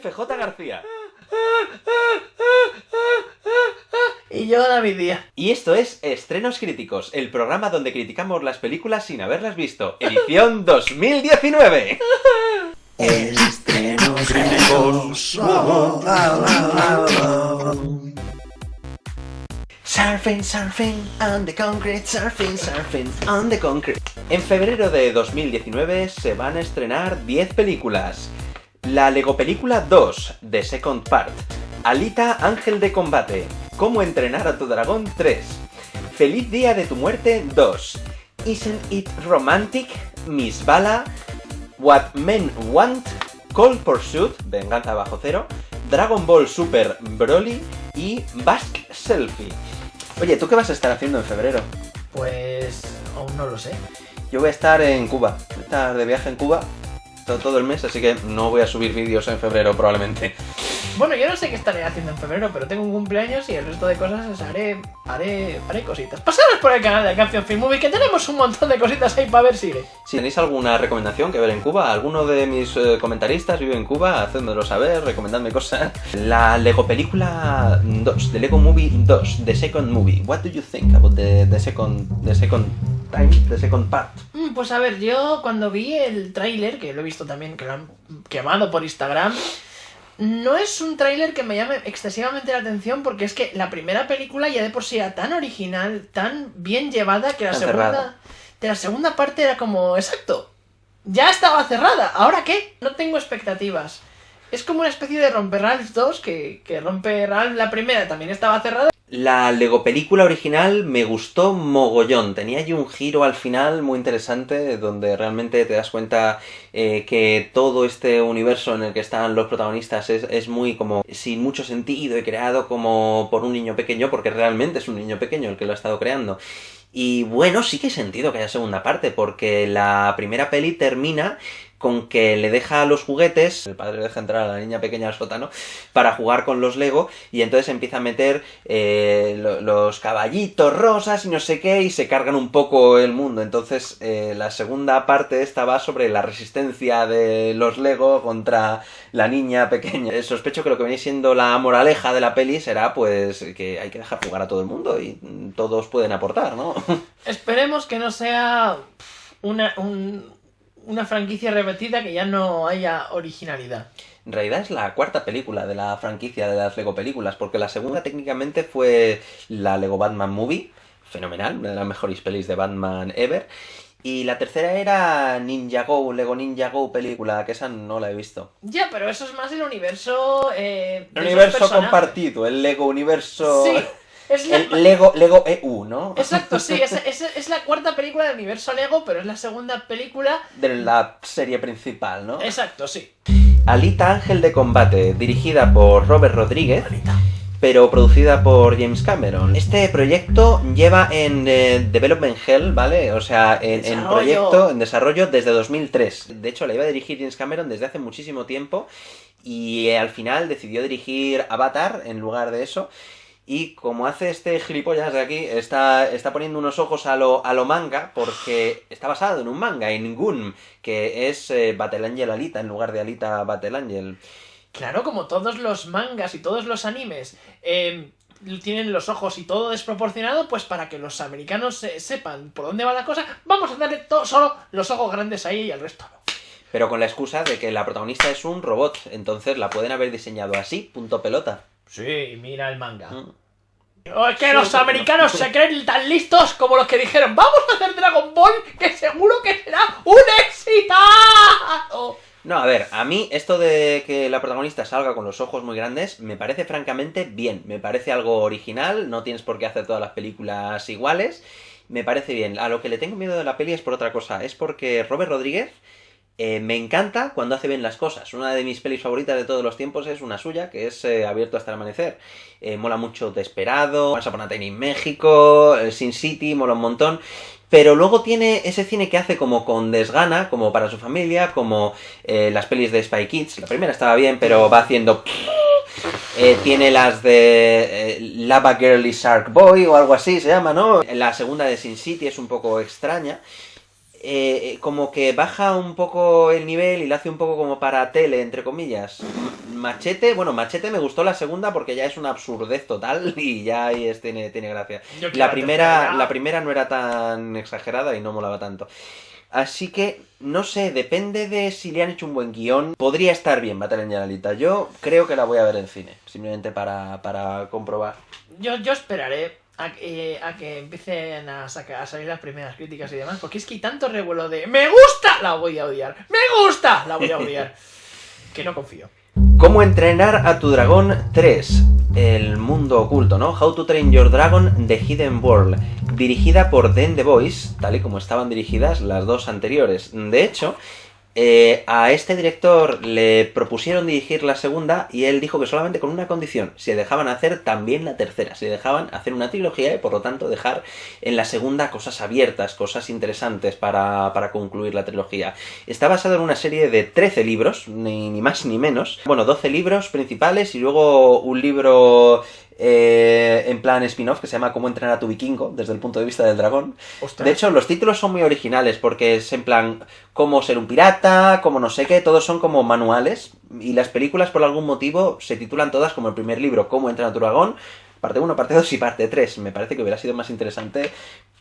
FJ García. Y yo, David Díaz. Y esto es Estrenos Críticos, el programa donde criticamos las películas sin haberlas visto. Edición 2019. Estrenos críticos. Surfing, surfing on the concrete, surfing, surfing on the concrete. En febrero de 2019 se van a estrenar 10 películas. La Lego Película 2, The Second Part. Alita Ángel de Combate. Cómo entrenar a tu dragón 3. Feliz Día de tu Muerte 2. Isn't It Romantic? Miss Bala. What Men Want. Cold Pursuit, Venganza Bajo Cero. Dragon Ball Super Broly y Basque Selfie. Oye, ¿tú qué vas a estar haciendo en febrero? Pues aún no lo sé. Yo voy a estar en Cuba, voy a estar de viaje en Cuba todo, el mes, así que no voy a subir vídeos en febrero probablemente. Bueno, yo no sé qué estaré haciendo en febrero, pero tengo un cumpleaños y el resto de cosas os haré, haré, haré cositas. Pasaros por el canal de Campion Film Movie, que tenemos un montón de cositas ahí para ver si. Si tenéis alguna recomendación que ver en Cuba, alguno de mis eh, comentaristas vive en Cuba, hacedmelo saber, recomendadme cosas. La Lego Película 2, The Lego Movie 2, The Second Movie. What do you think about the, the second, the second time, the second part? Pues a ver, yo cuando vi el tráiler, que lo he visto también, que lo han quemado por Instagram, no es un tráiler que me llame excesivamente la atención porque es que la primera película ya de por sí era tan original, tan bien llevada, que la segunda, cerrada. de la segunda parte era como, exacto, ya estaba cerrada, ¿ahora qué? No tengo expectativas. Es como una especie de Romper Ralph 2, que, que Romper Ralph la primera también estaba cerrada. La Lego película original me gustó mogollón. Tenía allí un giro al final muy interesante donde realmente te das cuenta eh, que todo este universo en el que están los protagonistas es, es muy como sin mucho sentido y creado como por un niño pequeño porque realmente es un niño pequeño el que lo ha estado creando. Y bueno, sí que hay sentido que haya segunda parte porque la primera peli termina con que le deja los juguetes, el padre deja entrar a la niña pequeña al sótano para jugar con los Lego y entonces empieza a meter eh, lo- los caballitos rosas y no sé qué y se cargan un poco el mundo. Entonces eh, la segunda parte esta va sobre la resistencia de los Lego contra la niña pequeña. Eh, Sospecho que lo que viene siendo la moraleja de la peli será pues que hay que dejar jugar a todo el mundo y todos pueden aportar, ¿no? Esperemos que no sea una, un- una franquicia repetida que ya no haya originalidad. En realidad es la cuarta película de la franquicia de las Lego películas, porque la segunda técnicamente fue la Lego Batman Movie, fenomenal, una de las mejores pelis de Batman ever. Y la tercera era Ninja Go, Lego Ninja Go película, que esa no la he visto. Ya, pero eso es más el universo. Eh, El universo compartido, el Lego universo... Sí, es la, El Lego, Lego EU, ¿no? Exacto, sí, es, es- es la cuarta película del universo Lego, pero es la segunda película. De la serie principal, ¿no? Exacto, sí. Alita Ángel de Combate, dirigida por Robert Rodríguez. pero producida por James Cameron. Este proyecto lleva en eh, Development Hell, ¿vale? O sea, en, proyecto, en desarrollo desde 2003. De hecho, la iba a dirigir James Cameron desde hace muchísimo tiempo y eh, al final decidió dirigir Avatar en lugar de eso. Y como hace este gilipollas de aquí, está, está poniendo unos ojos a lo, a lo manga, porque está basado en un manga, en Gun, que es eh, Battle Angel Alita en lugar de Alita Battle Angel. Claro, como todos los mangas y todos los animes eh, tienen los ojos y todo desproporcionado, pues para que los americanos eh, sepan por dónde va la cosa, vamos a darle to- solo los ojos grandes ahí y el resto no. Pero con la excusa de que la protagonista es un robot, entonces la pueden haber diseñado así, punto pelota. Sí, mira el manga. Mm. Oh, es que los americanos se creen tan listos como los que dijeron, vamos a hacer Dragon Ball, que seguro que será un éxito. No, a ver, a mí esto de que la protagonista salga con los ojos muy grandes me parece francamente bien, me parece algo original, no tienes por qué hacer todas las películas iguales, me parece bien. A lo que le tengo miedo de la peli es por otra cosa, es porque Robert Rodríguez eh, me encanta cuando hace bien las cosas. Una de mis pelis favoritas de todos los tiempos es una suya, que es eh, Abierto hasta el amanecer. Eh, mola mucho Desperado, Once Upon a Time in México, Sin City, mola un montón. Pero luego tiene ese cine que hace como con desgana, como para su familia, como las pelis de Spy Kids. La primera estaba bien, pero va haciendo... Tiene las de Lava Girl y Shark Boy o algo así se llama, ¿no? La segunda de Sin City es un poco extraña. Eh, como que baja un poco el nivel y lo hace un poco como para tele, entre comillas. Machete, bueno, Machete me gustó la segunda porque ya es una absurdez total y ya ahí es, tiene, tiene gracia. La la primera, la primera no era tan exagerada y no molaba tanto. Así que, no sé, depende de si le han hecho un buen guion. Podría estar bien Battle Generalita. Yo creo que la voy a ver en cine, simplemente para, para comprobar. Yo, yo esperaré a, que- a que empiecen a, sacar, a salir las primeras críticas y demás, porque es que hay tanto revuelo de ¡Me gusta! La voy a odiar. ¡Me gusta! La voy a odiar. que no confío. ¿Cómo entrenar a tu dragón 3? El mundo oculto, ¿no? How to Train Your Dragon The Hidden World. Dirigida por Den The Voice, tal y como estaban dirigidas las dos anteriores. De hecho, eh, a este director le propusieron dirigir la segunda y él dijo que solamente con una condición, se dejaban hacer también la tercera, se dejaban hacer una trilogía y por lo tanto dejar en la segunda cosas abiertas, cosas interesantes para, para concluir la trilogía. Está basado en una serie de 13 libros, ni, ni más ni menos. Bueno, 12 libros principales y luego un libro eh, en plan spin-off que se llama Cómo entrenar a tu vikingo, desde el punto de vista del dragón. Ostras. De hecho, los títulos son muy originales porque es en plan cómo ser un pirata, cómo no sé qué, todos son como manuales. Y las películas, por algún motivo, se titulan todas como el primer libro, Cómo entrenar a tu dragón, parte 1, parte 2 y parte 3. Me parece que hubiera sido más interesante,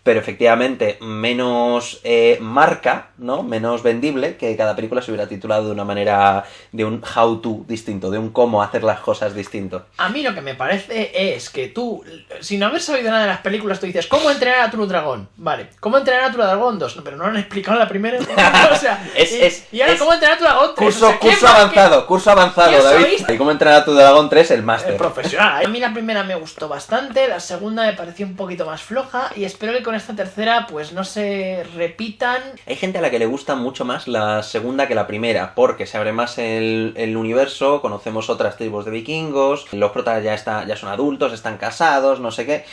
pero efectivamente menos eh, marca, ¿no? Menos vendible que cada película se hubiera titulado de una manera, de un how to distinto, de un cómo hacer las cosas distinto. A mí lo que me parece es que tú, sin haber sabido nada de las películas, tú dices, ¿cómo entrenar a tu dragón? Vale, ¿cómo entrenar a tu dragón 2? No, pero no lo han explicado en la primera. o sea, Es- y, es- y ahora, es- ¿cómo entrenar a tu dragón 3? Curso, O sea, ¿quién curso más que- avanzado, curso avanzado, ¿Quién David. ¿Y cómo entrenar a tu dragón 3? El máster. profesional. A mí la primera me gustó bastante, la segunda me pareció un poquito más floja y espero que con esta tercera pues no se repitan. Hay gente a la que le gusta mucho más la segunda que la primera, porque se abre más el, universo, conocemos otras tribus de vikingos, los protas ya, ya son adultos, están casados, no sé qué.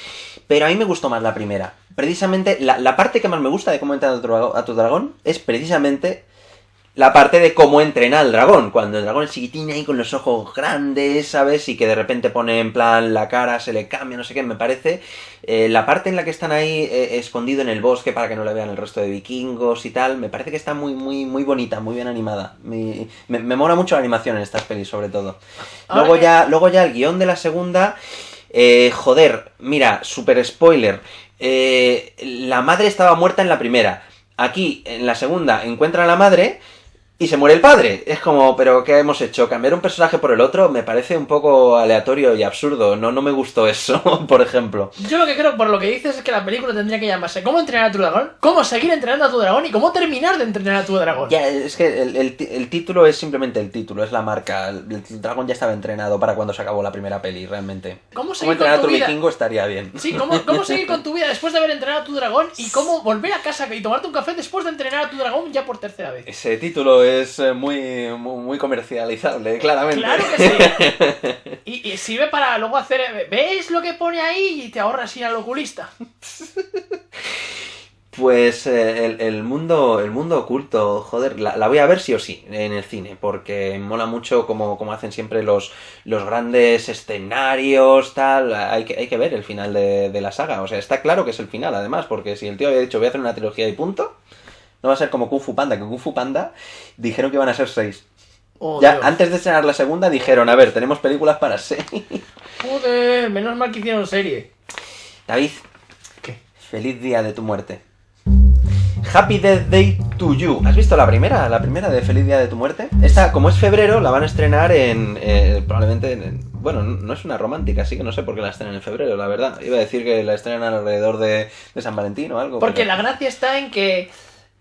Pero a mí me gustó más la primera. Precisamente, la, parte que más me gusta de cómo entrenar a a tu dragón es precisamente la parte de cómo entrena al dragón. Cuando el dragón es chiquitín ahí con los ojos grandes, ¿sabes? Y que de repente pone en plan la cara, se le cambia, no sé qué, me parece. eh, la parte en la que están ahí eh, escondido en el bosque para que no le vean el resto de vikingos y tal, me parece que está muy, muy, muy bonita, muy bien animada. Me, me, me mola mucho la animación en estas pelis, sobre todo. Luego ya, luego ya el guion de la segunda. eh, joder, mira, super spoiler. eh, la madre estaba muerta en la primera. Aquí, en la segunda, encuentran a la madre y se muere el padre. Es como, pero ¿qué hemos hecho? ¿Cambiar un personaje por el otro? Me parece un poco aleatorio y absurdo. No, no me gustó eso, por ejemplo. Yo lo que creo, por lo que dices, es que la película tendría que llamarse ¿Cómo entrenar a tu dragón? ¿Cómo seguir entrenando a tu dragón? ¿Y cómo terminar de entrenar a tu dragón? Ya, es que el, el ti- el título es simplemente el título, es la marca. El, el dragón ya estaba entrenado para cuando se acabó la primera peli, realmente. ¿Cómo seguir entrenar a con tu tu vida? vikingo estaría bien. Sí, ¿cómo, ¿cómo seguir con tu vida después de haber entrenado a tu dragón? ¿Y cómo volver a casa y tomarte un café después de entrenar a tu dragón ya por tercera vez? Ese título es eh, muy, muy, muy comercializable, claramente. Claro que sí. Y, y sirve para luego hacer. ¿Ves lo que pone ahí? Y te ahorras ir al oculista. Pues eh, el, el mundo el mundo oculto, joder, la, la voy a ver sí o sí en el cine, porque mola mucho como, como hacen siempre los, los grandes escenarios, tal, hay que, hay que ver el final de, de la saga, o sea, está claro que es el final además, porque si el tío había dicho voy a hacer una trilogía y punto, no va a ser como Kung Fu Panda, que Kung Fu Panda dijeron que iban a ser seis. Oh, ya Dios. antes de estrenar la segunda dijeron, a ver, tenemos películas para seis. Joder, menos mal que hicieron serie. David, ¿Qué? Feliz día de tu muerte. Happy Death Day to You. ¿Has visto la primera? La primera de Feliz día de tu muerte. Esta, como es febrero, la van a estrenar en. eh, probablemente en. en- bueno, no es una romántica, así que no sé por qué la estrenan en febrero, la verdad. Iba a decir que la estrenan alrededor de, de San Valentín o algo. Porque pero- la gracia está en que.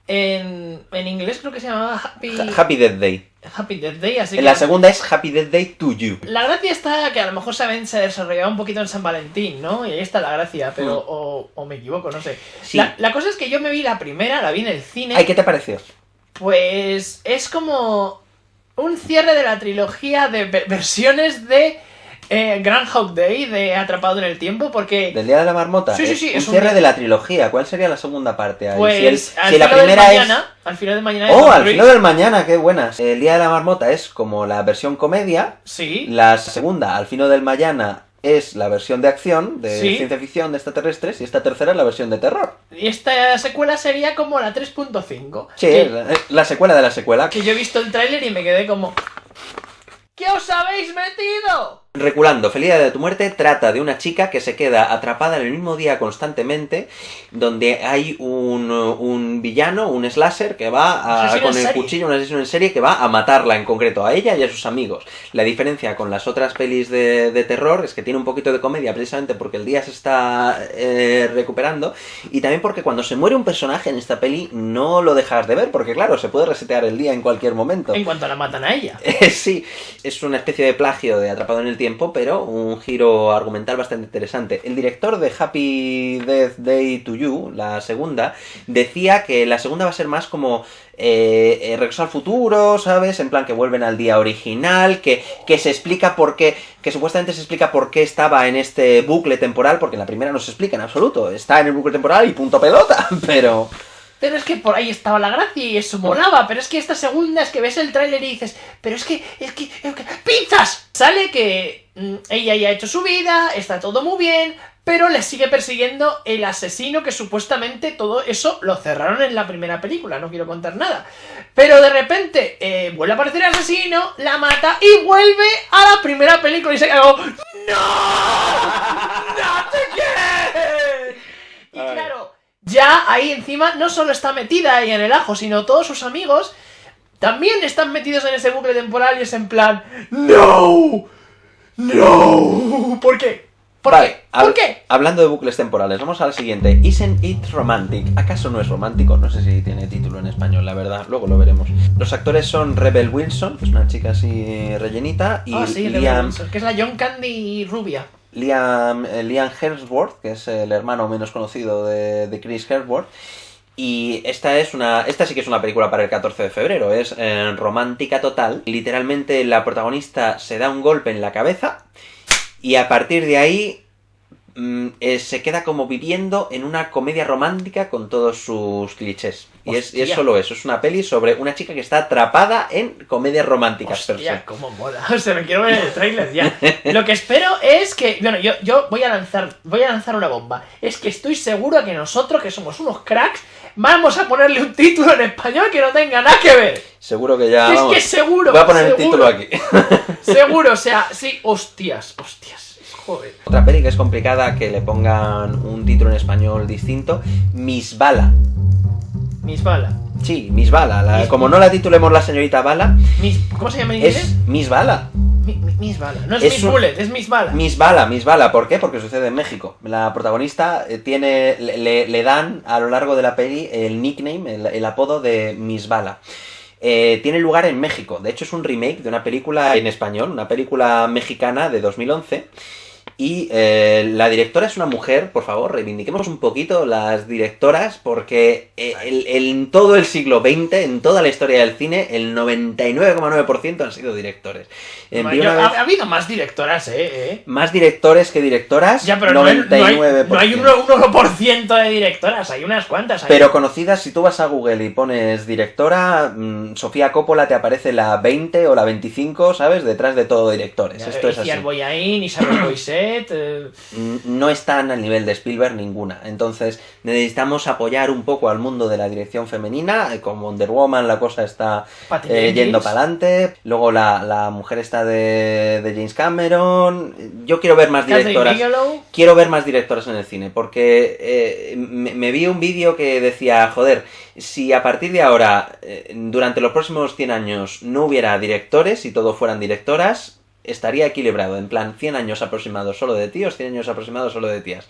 En, en inglés creo que se llamaba Happy, Ha- Happy Death Day. Happy Death Day, así En que. la segunda es Happy Death Day to You. La gracia está que a lo mejor saben se desarrollaba un poquito en San Valentín, ¿no? Y ahí está la gracia, pero. Mm. O, o me equivoco, no sé. Sí. La, la cosa es que yo me vi la primera, la vi en el cine. Ay, ¿qué te pareció? Pues es como un cierre de la trilogía de ve- versiones de eh, Groundhog Day, de Atrapado en el Tiempo, porque ¿Del día de la marmota? Sí, sí, sí, Un es un cierre de la trilogía. ¿Cuál sería la segunda parte? ahí? pues si, el- al si la primera es. al final de mañana Oh, al final del mañana, qué buenas. El día de la marmota es como la versión comedia. Sí, La segunda, al fino del mañana, es la versión de acción, de Sí. ciencia ficción, de extraterrestres, y esta tercera es la versión de terror. Y esta secuela sería como la 3.5. Sí, que, la, es la secuela de la secuela. que yo he visto el tráiler y me quedé como... ¿Qué os habéis metido? Reculando, Feliz Día de tu muerte trata de una chica que se queda atrapada en el mismo día constantemente, donde hay un, un villano, un slasher, que va a- con el cuchillo, un asesino en serie, que va a matarla en concreto, a ella y a sus amigos. La diferencia con las otras pelis de, de terror es que tiene un poquito de comedia, precisamente porque el día se está eh, recuperando, y también porque cuando se muere un personaje en esta peli no lo dejas de ver, porque claro, se puede resetear el día en cualquier momento. En cuanto la matan a ella. Sí, es una especie de plagio de Atrapado en el Tiempo, pero un giro argumental bastante interesante. El director de Happy Death Day to You, la segunda, decía que la segunda va a ser más como eh, eh, Regreso al futuro, ¿sabes? En plan que vuelven al día original, que, que se explica por qué, que supuestamente se explica por qué estaba en este bucle temporal, porque en la primera no se explica en absoluto, está en el bucle temporal y punto pelota, pero... Pero es que por ahí estaba la gracia y eso molaba. Pero es que esta segunda es que ves el tráiler y dices, pero es que, es que, es que, ¡pizzas! Sale que mm, ella ya ha hecho su vida, está todo muy bien, pero le sigue persiguiendo el asesino que supuestamente todo eso lo cerraron en la primera película, no quiero contar nada. Pero de repente eh, vuelve a aparecer el asesino, la mata y vuelve a la primera película y se como, ¡No! ¡No te quiero! Y claro, ya ahí encima no solo está metida ahí en el ajo, sino todos sus amigos también están metidos en ese bucle temporal y es en plan ¡No! ¡No! ¿Por qué? ¿Por Vale, qué? ¿Por qué? Hablando de bucles temporales, vamos al siguiente. Isn't it romantic? ¿Acaso no es romántico? No sé si tiene título en español, la verdad. Luego lo veremos. Los actores son Rebel Wilson, que es una chica así rellenita, y ah, sí, Liam, Wilson, que es la John Candy rubia. Liam, eh, Liam Hemsworth, que es el hermano menos conocido de, de Chris Hemsworth. Y esta es una. Esta sí que es una película para el 14 de febrero. Es eh, romántica total. Literalmente la protagonista se da un golpe en la cabeza. Y a partir de ahí. mm, eh, se queda como viviendo en una comedia romántica con todos sus clichés. Y es, y es solo eso, es una peli sobre una chica que está atrapada en comedias románticas. Hostia, cómo mola. O sea, me quiero ver el trailer ya. Lo que espero es que. Bueno, yo, yo voy a lanzar. Voy a lanzar una bomba. Es que estoy seguro que nosotros, que somos unos cracks, vamos a ponerle un título en español que no tenga nada que ver. Seguro que ya. es vamos, que seguro. voy a poner el título aquí. Seguro, o sea, sí, hostias, hostias. Joder. Otra peli que es complicada que le pongan un título en español distinto, Miss Bala. Miss Bala. Sí, Miss Bala. la- Miss- como no la titulemos la señorita Bala, Miss, ¿Cómo se llama en inglés? es Miss Bala. Mi- mi- Miss Bala. No es, Es Miss un- Bullet, es Miss Bala. Miss Bala, Miss Bala. ¿Por qué? Porque sucede en México. La protagonista eh, tiene, le, le- le dan a lo largo de la peli el nickname, el, el apodo de Miss Bala. Eh, tiene lugar en México. De hecho, es un remake de una película en español, una película mexicana de 2011. Y eh, la directora es una mujer, por favor, reivindiquemos un poquito las directoras, porque eh, el- en todo el siglo XX, en toda la historia del cine, el 99,9% han sido directores. Una ha, vez ha habido más directoras, eh. eh. más directores que directoras, Ya, pero no hay, no hay, 99%. no hay un 1% de directoras, hay unas cuantas. hay- Pero conocidas, si tú vas a Google y pones directora, mm, Sofía Coppola te aparece la 20 o la 25, ¿sabes? Detrás de todo directores. Ya, Esto es así. Boyain, Isabel Eh, No están al nivel de Spielberg ninguna. Entonces necesitamos apoyar un poco al mundo de la dirección femenina. eh, Con Wonder Woman la cosa está eh, yendo para adelante. Luego la, la mujer está de, de James Cameron. Yo quiero ver más directoras. Quiero ver más directoras en el cine, porque eh, me, me vi un vídeo que decía, joder, si a partir de ahora, durante los próximos 100 años, no hubiera directores y todo fueran directoras, estaría equilibrado, en plan 100 años aproximados solo de tíos, 100 años aproximados solo de tías.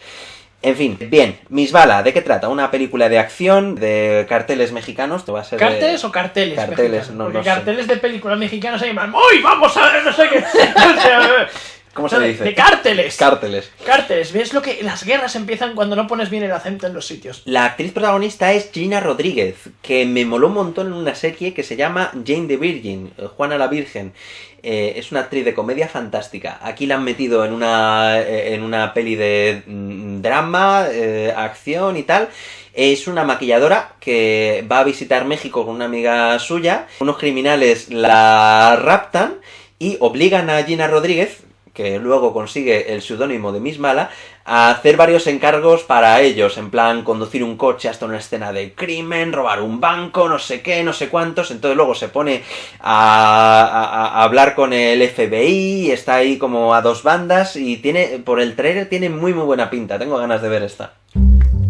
En fin, bien, Miss Bala, ¿de qué trata? Una película de acción, de carteles mexicanos, te va a ser de- ¿Carteles o carteles? Carteles, mexicanos? no Porque sé. carteles de películas mexicanas se llaman ¡Uy, vamos a ver, no sé qué! ¿Cómo se de- dice? De cárteles. Cárteles. Cárteles, ¿ves lo que las guerras empiezan cuando no pones bien el acento en los sitios? La actriz protagonista es Gina Rodríguez, que me moló un montón en una serie que se llama Jane the Virgin, eh, Juana la Virgen. Eh, es una actriz de comedia fantástica. Aquí la han metido en una, eh, en una peli de mm, drama, eh, acción y tal. Es una maquilladora que va a visitar México con una amiga suya. Unos criminales la raptan y obligan a Gina Rodríguez, que luego consigue el seudónimo de Miss Mala, a hacer varios encargos para ellos, en plan conducir un coche hasta una escena de crimen, robar un banco, no sé qué, no sé cuántos, entonces luego se pone a, a- hablar con el FBI, está ahí como a dos bandas y tiene, por el trailer tiene muy muy buena pinta, tengo ganas de ver esta.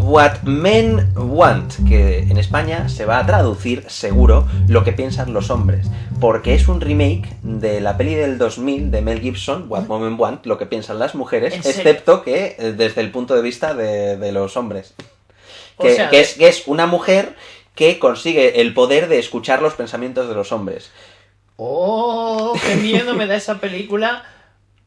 What Men Want, que en España se va a traducir seguro lo que piensan los hombres, porque es un remake de la peli del 2000 de Mel Gibson, What Men Want, lo que piensan las mujeres, excepto que eh, desde el punto de vista de, de los hombres. O Que, sea, que es, que es una mujer que consigue el poder de escuchar los pensamientos de los hombres. Oh, qué miedo me da esa película.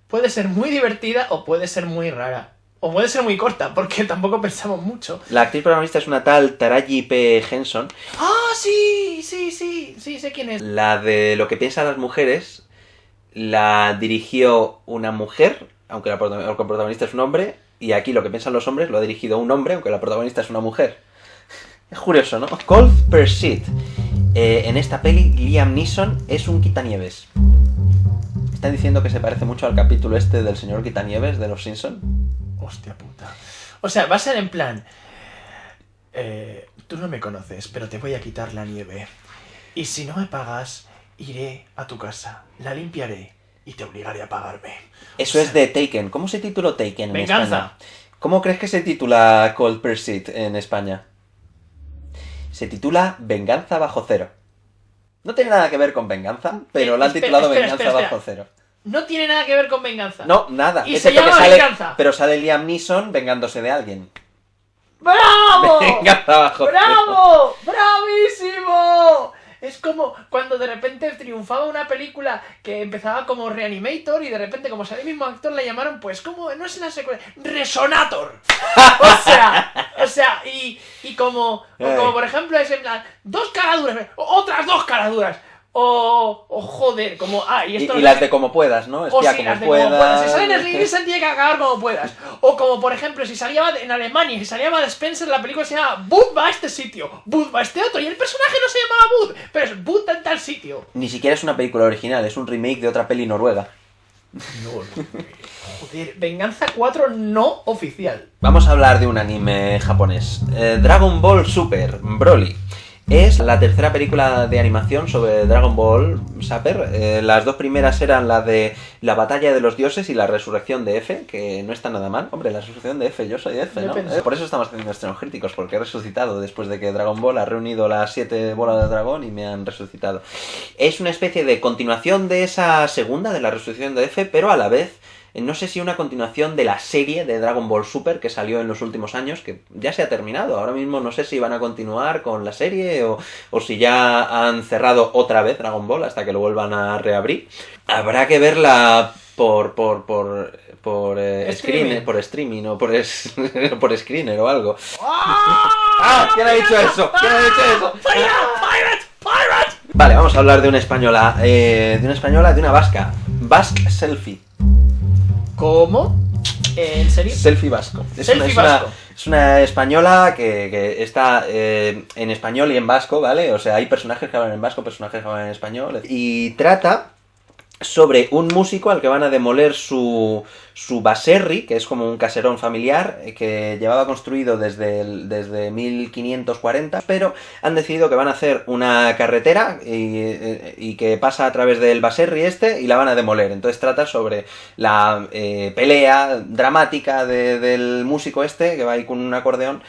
Puede ser muy divertida o puede ser muy rara. O puede ser muy corta, porque tampoco pensamos mucho. La actriz protagonista es una tal Taraji P. Henson, Ah, sí, sí, sí, sí, sé quién es. La de lo que piensan las mujeres la dirigió una mujer, aunque la protagonista es un hombre, y aquí lo que piensan los hombres lo ha dirigido un hombre, aunque la protagonista es una mujer. Es curioso, ¿no? Cold Pursuit. Eh, en esta peli, Liam Neeson es un quitanieves. Están diciendo que se parece mucho al capítulo este del señor quitanieves de los Simpson. Hostia puta. O sea, va a ser en plan. eh, tú no me conoces, pero te voy a quitar la nieve. Y si no me pagas, iré a tu casa, la limpiaré y te obligaré a pagarme. Eso es de Taken. ¿Cómo se tituló Taken en Venganza. España? ¿Cómo crees que se titula Cold Pursuit en España? Se titula Venganza bajo cero. No tiene nada que ver con venganza, pero Eh, la han espera, titulado espera, Venganza espera, bajo cero. No tiene nada que ver con venganza. No, nada. Y se que llama sale- Venganza. Pero sale Liam Neeson vengándose de alguien. ¡Bravo! Venganza bajo cero. ¡Bravo! ¡Bravísimo! Es como cuando de repente triunfaba una película que empezaba como Reanimator y de repente como sale el mismo actor le llamaron pues como no es la secuela Resonator. O sea, o sea, y, y como, como por ejemplo es en plan dos caraduras, otras dos caraduras. O, o joder, como ah, y esto las de como puedas, ¿no? o Espía sí, como, las de puedas. como puedas. Si salen en Gibson tiene que acabar como puedas. O como, por ejemplo, si salía en Alemania, si salía de Spencer, la película se llama Bud va a este sitio, Bud va a este otro. Y el personaje no se llamaba Bud, pero es Bud en tal sitio. Ni siquiera es una película original, es un remake de otra peli noruega. No, no. Joder, Venganza 4 no oficial. Vamos a hablar de un anime japonés. Eh, Dragon Ball Super, Broly. Es la tercera película de animación sobre Dragon Ball Super. Eh, las dos primeras eran la de la batalla de los dioses y la resurrección de F, que no está nada mal. Hombre, la resurrección de F, yo soy F, ¿no? Eh, por eso estamos haciendo estrenos críticos, porque he resucitado después de que Dragon Ball ha reunido las siete bolas de dragón y me han resucitado. Es una especie de continuación de esa segunda, de la resurrección de F, pero a la vez no sé si una continuación de la serie de Dragon Ball Super que salió en los últimos años, que ya se ha terminado. Ahora mismo no sé si van a continuar con la serie o, o si ya han cerrado otra vez Dragon Ball hasta que lo vuelvan a reabrir. Habrá que verla por por por por eh, Streaming. por streaming o por es- por screener o algo. ¡Ah! ¡Ah! ¿Quién ha dicho eso? ¿Quién ha dicho eso? ¡Pirate! ¡Pirate! ¡Pirate! Vale, vamos a hablar de una española, eh, de una española, de una vasca. Basque Selfie. ¿Cómo? ¿En serio? Selfie vasco. Es, Selfie una, es, una, vasco. es una española que, que está eh, en español y en vasco, ¿vale? O sea, hay personajes que hablan en vasco, personajes que hablan en español. Y trata sobre un músico al que van a demoler su, su baserri, que es como un caserón familiar eh, que llevaba construido desde, el- desde 1540, pero han decidido que van a hacer una carretera y, eh, y que pasa a través del baserri este y la van a demoler. Entonces trata sobre la eh, pelea dramática de- del músico este que va ahí con un acordeón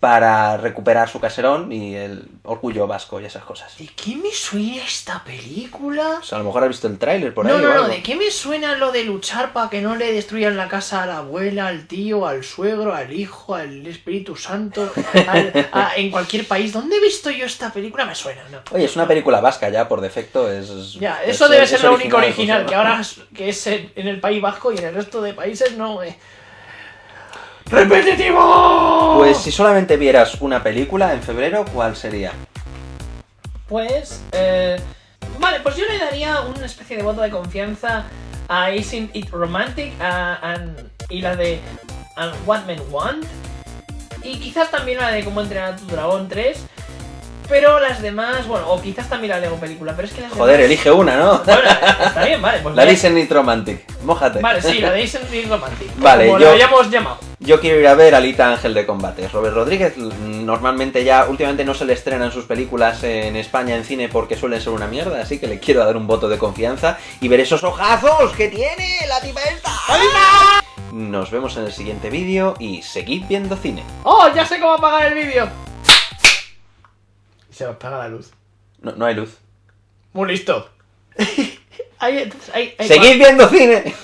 para recuperar su caserón y el orgullo vasco y esas cosas. ¿De qué me suena esta película? O sea, a lo mejor has visto el tráiler por ahí no, o no, no. ¿de qué me suena lo de luchar para que no le destruyan la casa a la abuela, al tío, al suegro, al hijo, al Espíritu Santo, al- a- en cualquier país? ¿Dónde he visto yo esta película? Me suena, ¿no? Oye, es una película vasca ya, por defecto es... Ya, es- eso debe ser lo único original, que ahora es, que es en en el País Vasco y en el resto de países no. eh. ¡Repetitivo! Pues si solamente vieras una película en febrero, ¿cuál sería? Pues, eh, vale, pues yo le daría una especie de voto de confianza a Isn't It Romantic a- y la de and What Men Want. Y quizás también la de Cómo entrenar a tu dragón 3. Pero las demás, bueno, o quizás también la Lego película, pero es que las Joder, demás... elige una, ¿no? Bueno, está bien, vale. Pues La voy a- Disney Romantic. Mójate. Vale, sí, la de Ace and Romantic. Vale, como yo- la hayamos llamado. Yo quiero ir a ver Alita Ángel de Combate. Robert Rodríguez mm, normalmente ya, últimamente no se le estrenan sus películas en España en cine porque suelen ser una mierda, así que le quiero dar un voto de confianza y ver esos ojazos que tiene la tipa esta. Nos vemos en el siguiente vídeo y seguid viendo cine. ¡Oh, ya sé cómo apagar el vídeo! Se apaga la luz. No, no hay luz. Muy listo. Ahí, entonces, ahí, ahí, ¡Seguid viendo cine!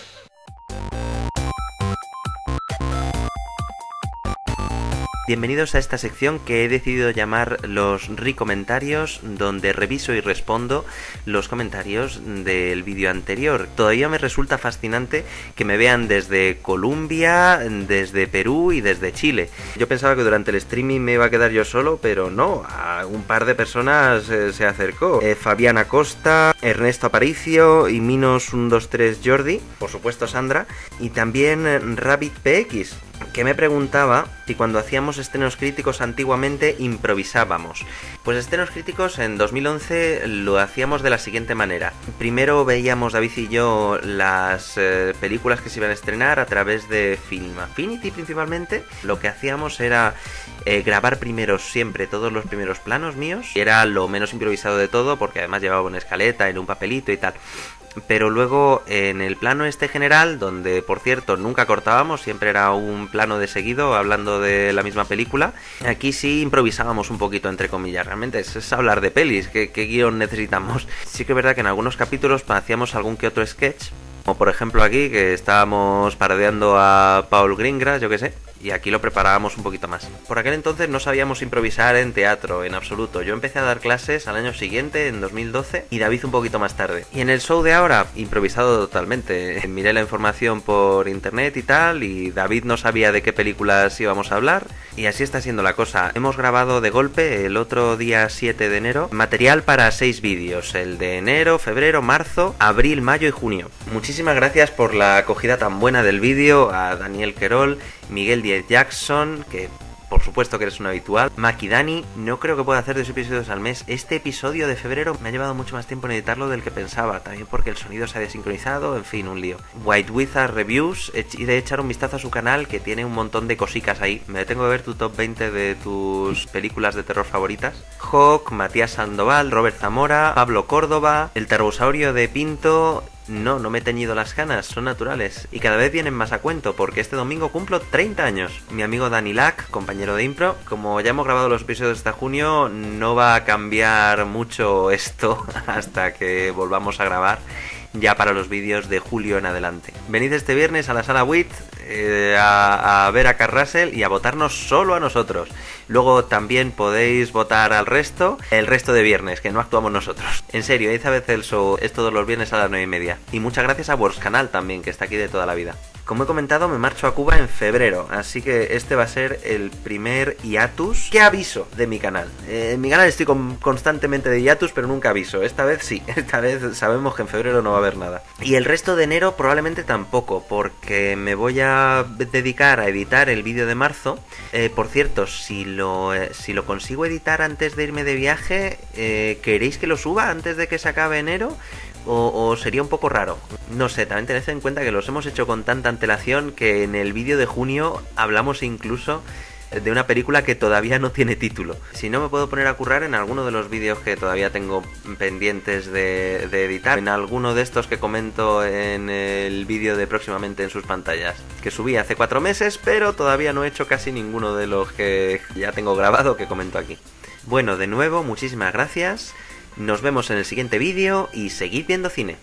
Bienvenidos a esta sección que he decidido llamar los Ricomentarios, donde reviso y respondo los comentarios del vídeo anterior. Todavía me resulta fascinante que me vean desde Colombia, desde Perú y desde Chile. Yo pensaba que durante el streaming me iba a quedar yo solo, pero no, a un par de personas eh, se acercó. Eh, Fabiana Costa, Ernesto Aparicio y Minos123 Jordi, por supuesto Sandra, y también Rabbit PX que me preguntaba si cuando hacíamos estrenos críticos antiguamente improvisábamos. Pues estrenos críticos en 2011 lo hacíamos de la siguiente manera. Primero veíamos David y yo las eh, películas que se iban a estrenar a través de Film Affinity principalmente. Lo que hacíamos era eh, grabar primero siempre todos los primeros planos míos. Era lo menos improvisado de todo porque además llevaba una escaleta en un papelito y tal. Pero luego en el plano este general, donde por cierto nunca cortábamos, siempre era un plano de seguido hablando de la misma película, aquí sí improvisábamos un poquito entre comillas, realmente es, hablar de pelis, ¿qué, qué guion necesitamos? Sí que es verdad que en algunos capítulos hacíamos algún que otro sketch, como por ejemplo aquí que estábamos paradeando a Paul Greengrass, yo que sé, y aquí lo preparábamos un poquito más. Por aquel entonces no sabíamos improvisar en teatro, en absoluto. Yo empecé a dar clases al año siguiente, en 2012, y David un poquito más tarde. Y en el show de ahora, improvisado totalmente. Miré la información por internet y tal, y David no sabía de qué películas íbamos a hablar, y así está siendo la cosa. Hemos grabado de golpe el otro día 7 de enero material para 6 vídeos, el de enero, febrero, marzo, abril, mayo y junio. Muchísimas gracias por la acogida tan buena del vídeo a Daniel Querol, Miguel Jackson, que por supuesto que eres un habitual. Maki Dani, no creo que pueda hacer dos episodios al mes. Este episodio de febrero me ha llevado mucho más tiempo en editarlo del que pensaba, también porque el sonido se ha desincronizado, en fin, un lío. White Wizard Reviews, y de echar un vistazo a su canal que tiene un montón de cosicas ahí. Me tengo que ver tu top 20 de tus películas de terror favoritas. Hawk, Matías Sandoval, Robert Zamora, Pablo Córdoba, El Terrosaurio de Pinto, no, no me he teñido las canas, son naturales. Y cada vez vienen más a cuento, porque este domingo cumplo 30 años. Mi amigo Dani Lack, compañero de Impro, como ya hemos grabado los episodios hasta junio, no va a cambiar mucho esto hasta que volvamos a grabar ya para los vídeos de julio en adelante. Venid este viernes a la sala WIT eh, a, a, ver a Carl Russell y a votarnos solo a nosotros. Luego también podéis votar al resto, el resto de viernes, que no actuamos nosotros. En serio, Elizabeth el es todos los viernes a las 9 y media. Y muchas gracias a Wars Canal también, que está aquí de toda la vida. Como he comentado, me marcho a Cuba en febrero, así que este va a ser el primer hiatus que aviso de mi canal. Eh, en mi canal estoy con, constantemente de hiatus, pero nunca aviso. Esta vez sí, esta vez sabemos que en febrero no va a haber nada. Y el resto de enero probablemente tampoco, porque me voy a dedicar a editar el vídeo de marzo. Eh, por cierto, si eh, si lo consigo editar antes de irme de viaje, eh, ¿queréis que lo suba antes de que se acabe enero? O, o, sería un poco raro. No sé, también tened en cuenta que los hemos hecho con tanta antelación que en el vídeo de junio hablamos incluso de una película que todavía no tiene título. Si no me puedo poner a currar en alguno de los vídeos que todavía tengo pendientes de, de editar, en alguno de estos que comento en el vídeo de próximamente en sus pantallas, que subí hace cuatro meses, pero todavía no he hecho casi ninguno de los que ya tengo grabado que comento aquí. Bueno, de nuevo, muchísimas gracias. Nos vemos en el siguiente vídeo y seguid viendo cine.